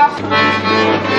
Música